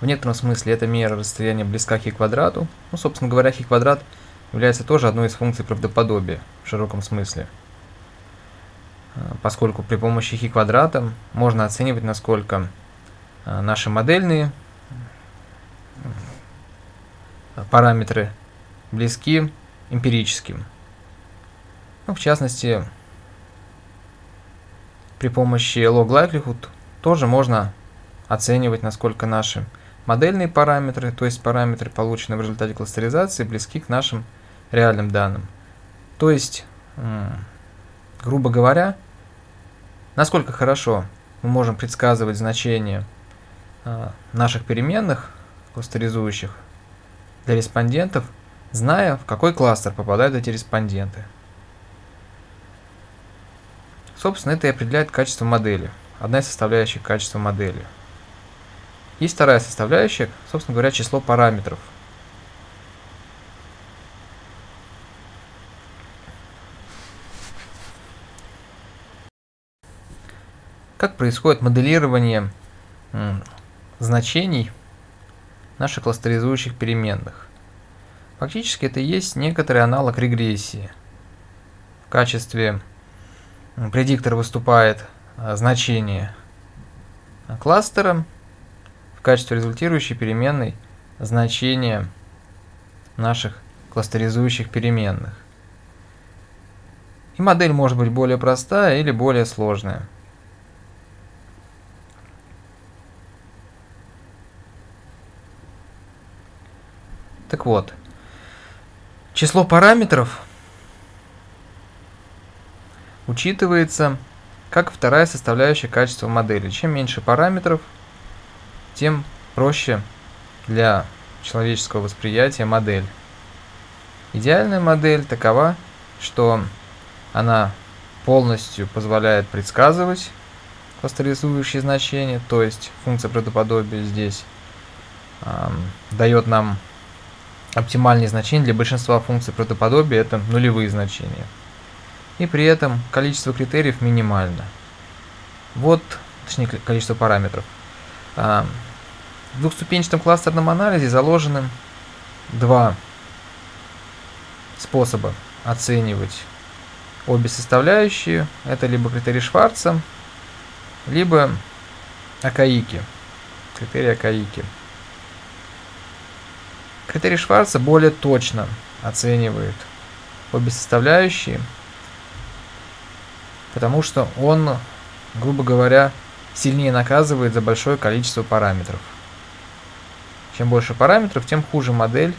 В некотором смысле эта мера расстояния близка хи квадрату. Ну, собственно говоря, хи квадрат является тоже одной из функций правдоподобия в широком смысле. А, поскольку при помощи хи квадрата можно оценивать, насколько а, наши модельные параметры близки эмпирическим. Ну, в частности, при помощи log likelihood тоже можно оценивать, насколько наши модельные параметры, то есть параметры, полученные в результате кластеризации, близки к нашим реальным данным. То есть, грубо говоря, насколько хорошо мы можем предсказывать значения а, наших переменных, кластеризующих для респондентов, зная, в какой кластер попадают эти респонденты. Собственно, это и определяет качество модели, одна из составляющих качества модели. Есть вторая составляющая, собственно говоря, число параметров. Как происходит моделирование значений наших кластеризующих переменных? Фактически это и есть некоторый аналог регрессии. В качестве предиктора выступает а, значение кластера, качестве результирующей переменной значение наших кластеризующих переменных. И модель может быть более простая или более сложная. Так вот, число параметров учитывается как вторая составляющая качества модели. Чем меньше параметров – тем проще для человеческого восприятия модель. Идеальная модель такова, что она полностью позволяет предсказывать кластеризующие значения, то есть функция правдоподобия здесь э, дает нам оптимальные значения для большинства функций правдоподобия, это нулевые значения. И при этом количество критериев минимально. Вот, точнее количество параметров. В двухступенчатом кластерном анализе заложены два способа оценивать обе составляющие. Это либо критерий Шварца, либо Акаики. Критерий Акаики. Критерий Шварца более точно оценивает обе составляющие, потому что он, грубо говоря, сильнее наказывает за большое количество параметров. Чем больше параметров, тем хуже модель